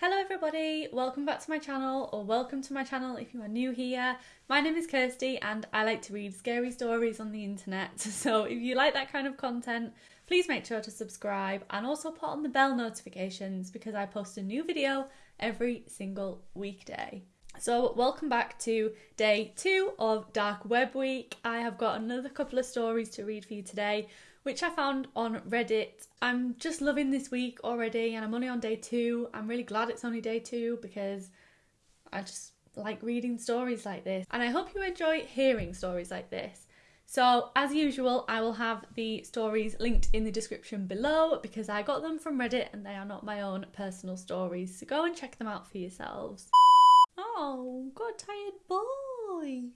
Hello everybody, welcome back to my channel or welcome to my channel if you are new here. My name is Kirsty and I like to read scary stories on the internet. So if you like that kind of content, please make sure to subscribe and also put on the bell notifications because I post a new video every single weekday. So welcome back to day two of Dark Web Week. I have got another couple of stories to read for you today which I found on Reddit. I'm just loving this week already, and I'm only on day two. I'm really glad it's only day two because I just like reading stories like this, and I hope you enjoy hearing stories like this. So, as usual, I will have the stories linked in the description below because I got them from Reddit and they are not my own personal stories. So, go and check them out for yourselves. Oh, got tired boy.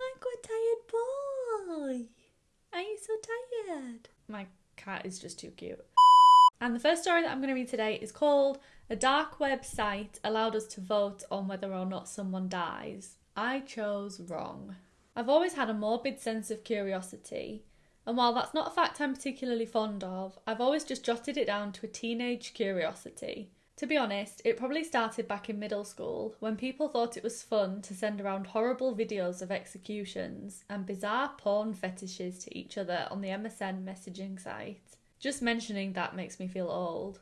I got a tired boy. Are you so tired? My cat is just too cute. And the first story that I'm going to read today is called A Dark Web Site Allowed Us to Vote on Whether or Not Someone Dies. I chose wrong. I've always had a morbid sense of curiosity, and while that's not a fact I'm particularly fond of, I've always just jotted it down to a teenage curiosity. To be honest, it probably started back in middle school when people thought it was fun to send around horrible videos of executions and bizarre porn fetishes to each other on the MSN messaging site. Just mentioning that makes me feel old.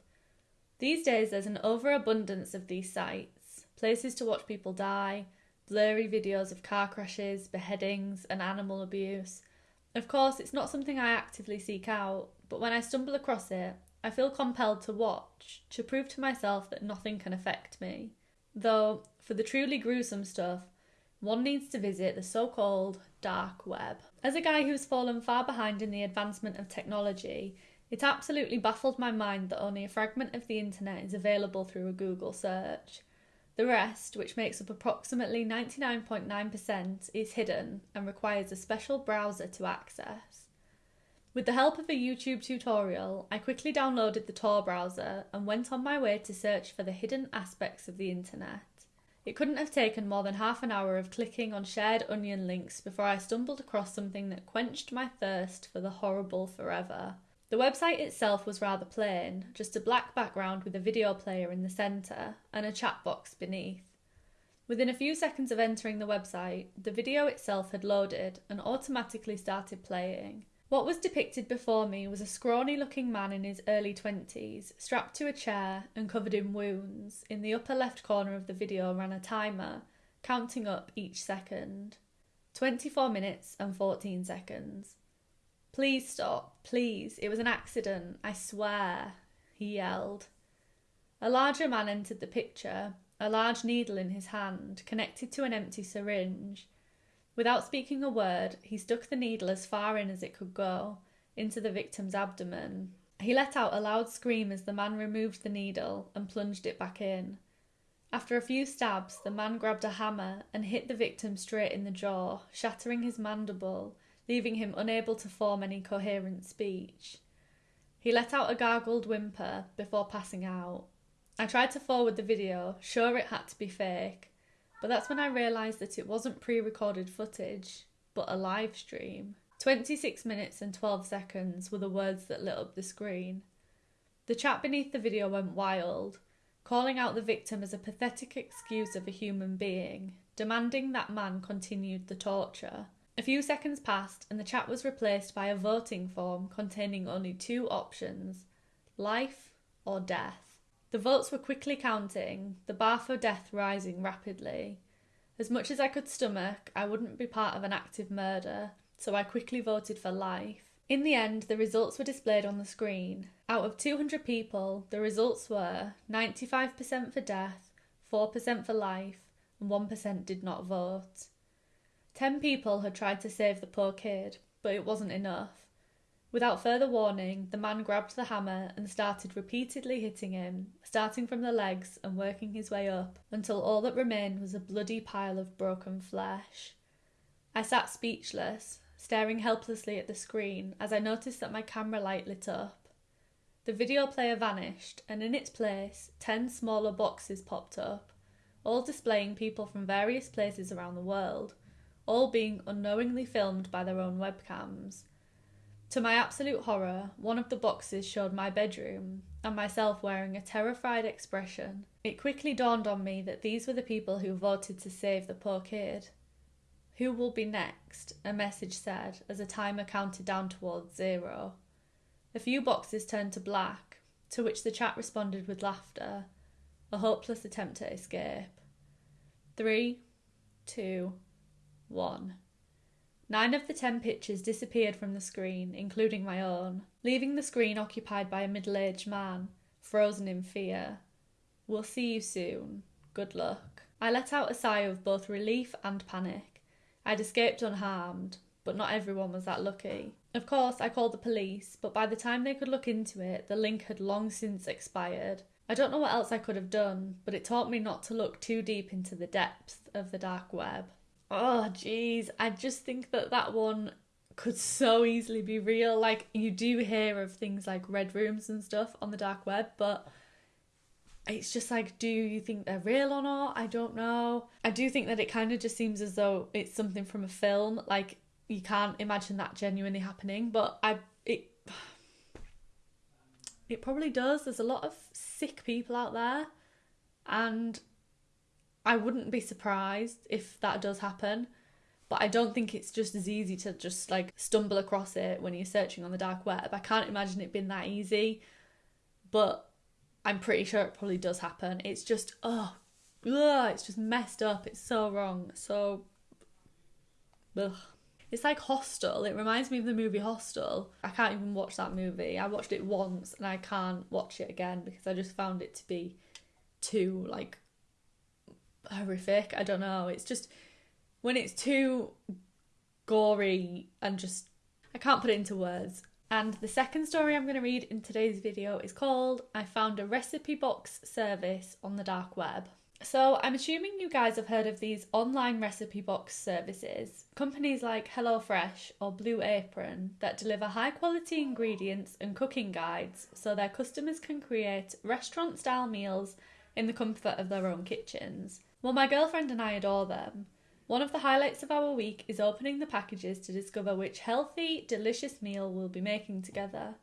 These days, there's an overabundance of these sites places to watch people die, blurry videos of car crashes, beheadings, and animal abuse. Of course, it's not something I actively seek out, but when I stumble across it, I feel compelled to watch to prove to myself that nothing can affect me. Though, for the truly gruesome stuff, one needs to visit the so called dark web. As a guy who's fallen far behind in the advancement of technology, it absolutely baffled my mind that only a fragment of the internet is available through a Google search. The rest, which makes up approximately 99.9%, is hidden and requires a special browser to access. With the help of a YouTube tutorial, I quickly downloaded the Tor browser and went on my way to search for the hidden aspects of the internet. It couldn't have taken more than half an hour of clicking on shared onion links before I stumbled across something that quenched my thirst for the horrible forever. The website itself was rather plain, just a black background with a video player in the centre and a chat box beneath. Within a few seconds of entering the website, the video itself had loaded and automatically started playing. What was depicted before me was a scrawny looking man in his early 20s, strapped to a chair and covered in wounds. In the upper left corner of the video ran a timer, counting up each second 24 minutes and 14 seconds. Please stop, please. It was an accident, I swear, he yelled. A larger man entered the picture, a large needle in his hand, connected to an empty syringe. Without speaking a word, he stuck the needle as far in as it could go, into the victim's abdomen. He let out a loud scream as the man removed the needle and plunged it back in. After a few stabs, the man grabbed a hammer and hit the victim straight in the jaw, shattering his mandible, leaving him unable to form any coherent speech. He let out a gargled whimper before passing out. I tried to forward the video, sure it had to be fake, but that's when I realised that it wasn't pre recorded footage, but a live stream. 26 minutes and 12 seconds were the words that lit up the screen. The chat beneath the video went wild, calling out the victim as a pathetic excuse of a human being, demanding that man continued the torture. A few seconds passed, and the chat was replaced by a voting form containing only two options life or death. The votes were quickly counting, the bar for death rising rapidly. As much as I could stomach, I wouldn't be part of an active murder, so I quickly voted for life. In the end, the results were displayed on the screen. Out of 200 people, the results were 95% for death, 4% for life, and 1% did not vote. Ten people had tried to save the poor kid, but it wasn't enough. Without further warning, the man grabbed the hammer and started repeatedly hitting him, starting from the legs and working his way up until all that remained was a bloody pile of broken flesh. I sat speechless, staring helplessly at the screen as I noticed that my camera light lit up. The video player vanished, and in its place, ten smaller boxes popped up, all displaying people from various places around the world, all being unknowingly filmed by their own webcams To my absolute horror, one of the boxes showed my bedroom and myself wearing a terrified expression. It quickly dawned on me that these were the people who voted to save the poor kid. Who will be next? A message said as a timer counted down towards zero. A few boxes turned to black, to which the chat responded with laughter, a hopeless attempt to escape. Three, two, one. Nine of the ten pictures disappeared from the screen, including my own, leaving the screen occupied by a middle aged man, frozen in fear. We'll see you soon. Good luck. I let out a sigh of both relief and panic. I'd escaped unharmed, but not everyone was that lucky. Of course, I called the police, but by the time they could look into it, the link had long since expired. I don't know what else I could have done, but it taught me not to look too deep into the depths of the dark web. Oh, jeez, I just think that that one could so easily be real. Like, you do hear of things like red rooms and stuff on the dark web, but it's just like, do you think they're real or not? I don't know. I do think that it kind of just seems as though it's something from a film. Like, you can't imagine that genuinely happening, but I, it, it probably does. There's a lot of sick people out there, and I wouldn't be surprised if that does happen. But I don't think it's just as easy to just like stumble across it when you're searching on the dark web. I can't imagine it being that easy. But I'm pretty sure it probably does happen. It's just, oh, ugh, it's just messed up. It's so wrong. So, ugh. It's like Hostel. It reminds me of the movie Hostel. I can't even watch that movie. I watched it once and I can't watch it again because I just found it to be too like horrific. I don't know. It's just when it's too gory and just I can't put it into words. And the second story I'm going to read in today's video is called I Found a Recipe Box Service on the Dark Web. So, I'm assuming you guys have heard of these online recipe box services, companies like HelloFresh or Blue Apron that deliver high quality ingredients and cooking guides so their customers can create restaurant style meals in the comfort of their own kitchens. Well, my girlfriend and I adore them. One of the highlights of our week is opening the packages to discover which healthy, delicious meal we'll be making together.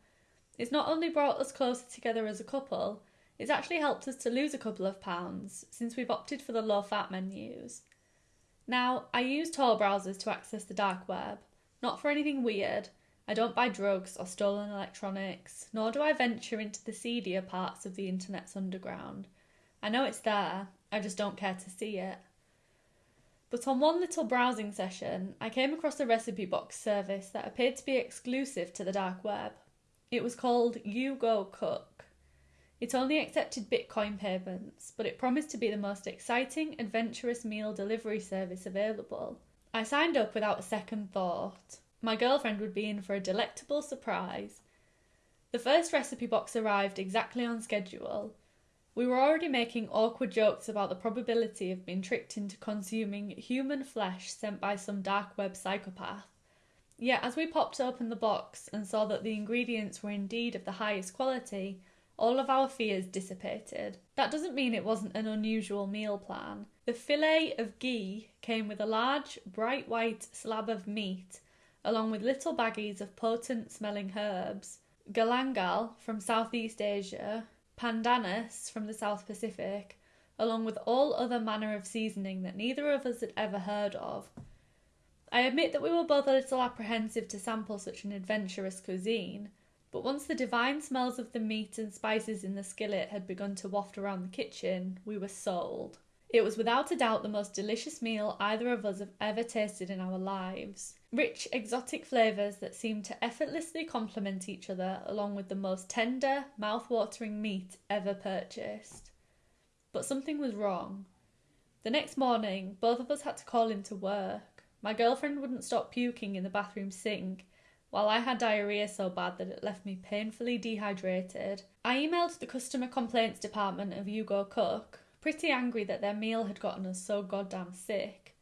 It's not only brought us closer together as a couple, it's actually helped us to lose a couple of pounds since we've opted for the low fat menus. Now, I use Tor browsers to access the dark web, not for anything weird. I don't buy drugs or stolen electronics, nor do I venture into the seedier parts of the internet's underground. I know it's there, I just don't care to see it. But on one little browsing session, I came across a recipe box service that appeared to be exclusive to the dark web. It was called You Go Cook. It only accepted Bitcoin payments, but it promised to be the most exciting, adventurous meal delivery service available. I signed up without a second thought. My girlfriend would be in for a delectable surprise. The first recipe box arrived exactly on schedule, we were already making awkward jokes about the probability of being tricked into consuming human flesh sent by some dark web psychopath. Yet, as we popped open the box and saw that the ingredients were indeed of the highest quality, all of our fears dissipated. That doesn't mean it wasn't an unusual meal plan. The filet of ghee came with a large, bright white slab of meat, along with little baggies of potent smelling herbs. Galangal from Southeast Asia, pandanus from the South Pacific, along with all other manner of seasoning that neither of us had ever heard of. I admit that we were both a little apprehensive to sample such an adventurous cuisine, but once the divine smells of the meat and spices in the skillet had begun to waft around the kitchen, we were sold. It was without a doubt the most delicious meal either of us have ever tasted in our lives. Rich, exotic flavours that seemed to effortlessly complement each other, along with the most tender, mouth-watering meat ever purchased. But something was wrong. The next morning, both of us had to call in to work. My girlfriend wouldn't stop puking in the bathroom sink, while I had diarrhea so bad that it left me painfully dehydrated. I emailed the customer complaints department of You Go Cook, pretty angry that their meal had gotten us so goddamn sick.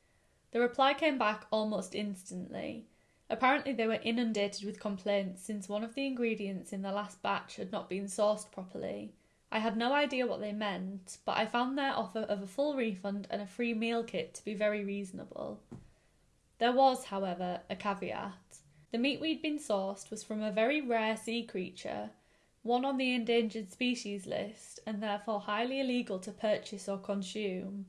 The reply came back almost instantly. Apparently, they were inundated with complaints since one of the ingredients in the last batch had not been sourced properly. I had no idea what they meant, but I found their offer of a full refund and a free meal kit to be very reasonable. There was, however, a caveat. The meat we'd been sourced was from a very rare sea creature, one on the endangered species list, and therefore highly illegal to purchase or consume.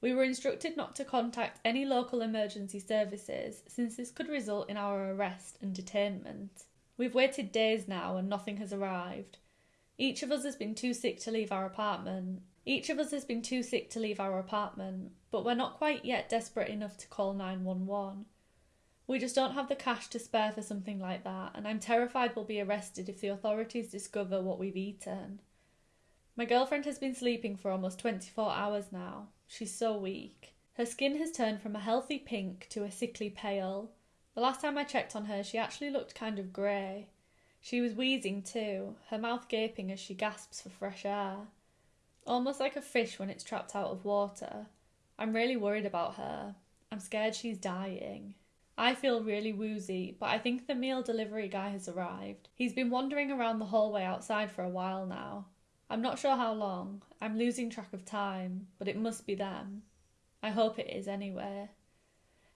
We were instructed not to contact any local emergency services since this could result in our arrest and detainment. We've waited days now and nothing has arrived. Each of us has been too sick to leave our apartment. Each of us has been too sick to leave our apartment, but we're not quite yet desperate enough to call 911. We just don't have the cash to spare for something like that, and I'm terrified we'll be arrested if the authorities discover what we've eaten. My girlfriend has been sleeping for almost 24 hours now. She's so weak. Her skin has turned from a healthy pink to a sickly pale. The last time I checked on her, she actually looked kind of grey. She was wheezing too, her mouth gaping as she gasps for fresh air. Almost like a fish when it's trapped out of water. I'm really worried about her. I'm scared she's dying. I feel really woozy, but I think the meal delivery guy has arrived. He's been wandering around the hallway outside for a while now. I'm not sure how long. I'm losing track of time, but it must be them. I hope it is anyway.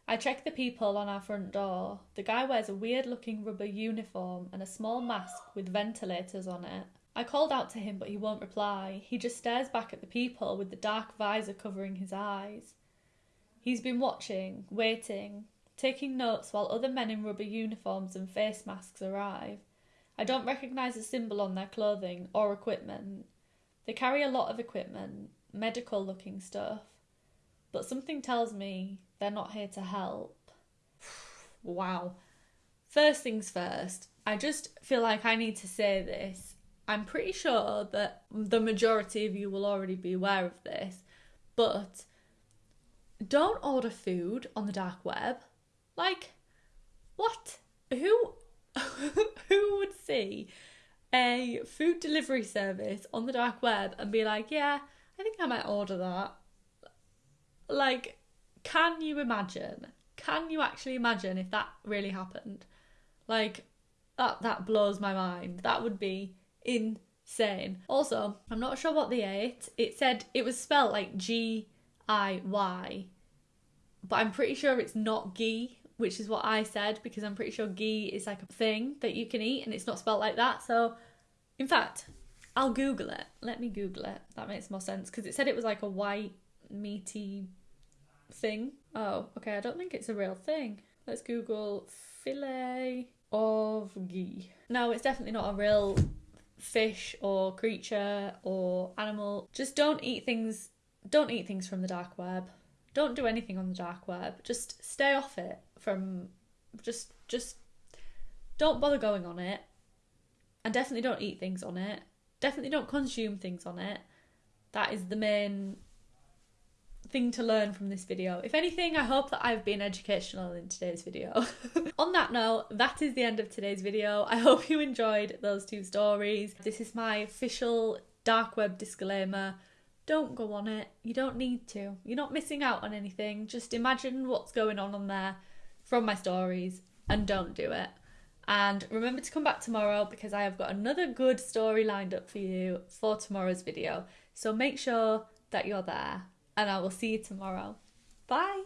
I check the people on our front door. The guy wears a weird looking rubber uniform and a small mask with ventilators on it. I called out to him, but he won't reply. He just stares back at the people with the dark visor covering his eyes. He's been watching, waiting, taking notes while other men in rubber uniforms and face masks arrive. I don't recognise a symbol on their clothing or equipment. They carry a lot of equipment, medical looking stuff, but something tells me they're not here to help. wow. First things first, I just feel like I need to say this. I'm pretty sure that the majority of you will already be aware of this, but don't order food on the dark web like, what? Who who would see a food delivery service on the dark web and be like, yeah, I think I might order that? Like, can you imagine? Can you actually imagine if that really happened? Like, that that blows my mind. That would be insane. Also, I'm not sure what they ate. It said it was spelled like G I Y, but I'm pretty sure it's not ghee which is what I said because I'm pretty sure ghee is like a thing that you can eat and it's not spelled like that. So, in fact, I'll Google it. Let me Google it. That makes more sense because it said it was like a white, meaty thing. Oh, okay. I don't think it's a real thing. Let's Google fillet of ghee. No, it's definitely not a real fish or creature or animal. Just don't eat things. Don't eat things from the dark web. Don't do anything on the dark web. Just stay off it from just just don't bother going on it. And definitely don't eat things on it. Definitely don't consume things on it. That is the main thing to learn from this video. If anything, I hope that I've been educational in today's video. On that note, that is the end of today's video. I hope you enjoyed those two stories. This is my official dark web disclaimer. Don't go on it. You don't need to. You're not missing out on anything. Just imagine what's going on on there from my stories and don't do it. And remember to come back tomorrow because I have got another good story lined up for you for tomorrow's video. So make sure that you're there and I will see you tomorrow. Bye.